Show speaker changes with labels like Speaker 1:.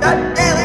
Speaker 1: that alien.